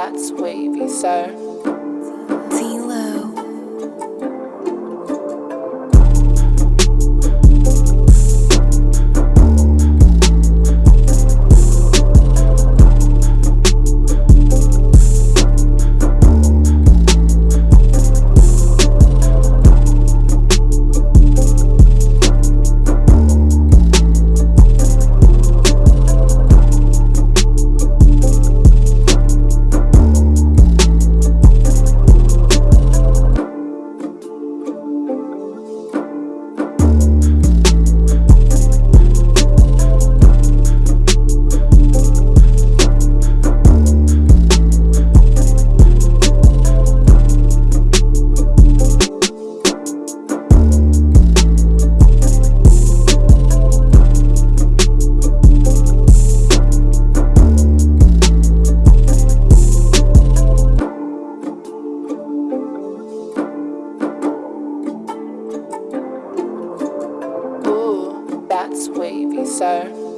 that's wavy, sir. That's wavy, sir.